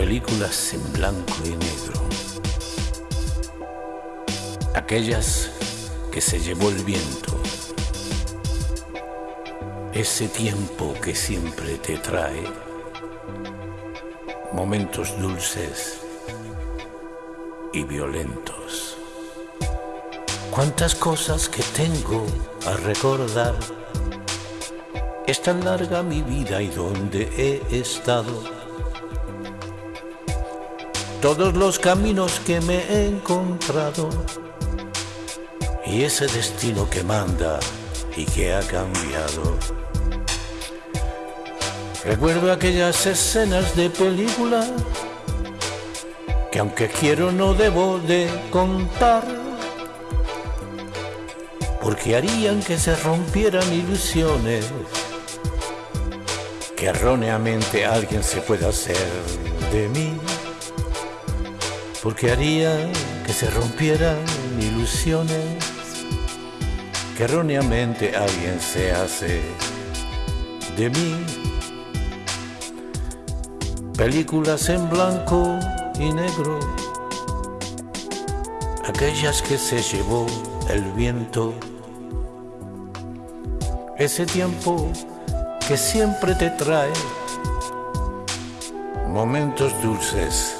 películas en blanco y negro. Aquellas que se llevó el viento. Ese tiempo que siempre te trae momentos dulces y violentos. Cuántas cosas que tengo a recordar. Es tan larga mi vida y donde he estado todos los caminos que me he encontrado y ese destino que manda y que ha cambiado. Recuerdo aquellas escenas de película que aunque quiero no debo de contar, porque harían que se rompieran ilusiones, que erróneamente alguien se pueda hacer de mí porque haría que se rompieran ilusiones que erróneamente alguien se hace de mí. Películas en blanco y negro, aquellas que se llevó el viento, ese tiempo que siempre te trae momentos dulces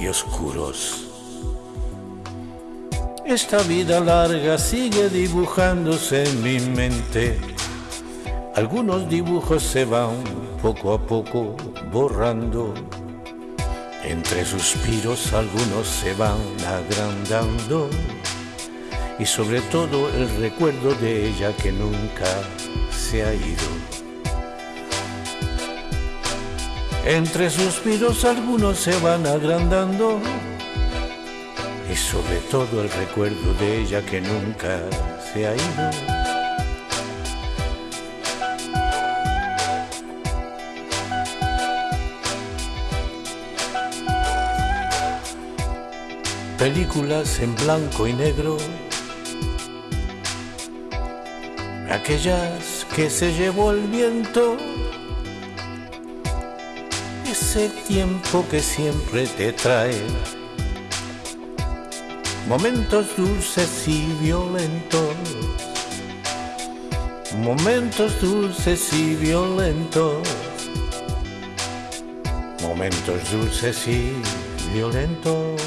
y oscuros. Esta vida larga sigue dibujándose en mi mente. Algunos dibujos se van poco a poco borrando. Entre suspiros algunos se van agrandando. Y sobre todo el recuerdo de ella que nunca se ha ido. Entre suspiros algunos se van agrandando. Y sobre todo el recuerdo de ella que nunca se ha ido. Películas en blanco y negro, aquellas que se llevó el viento ese tiempo que siempre te trae. Momentos dulces y violentos, momentos dulces y violentos, momentos dulces y violentos.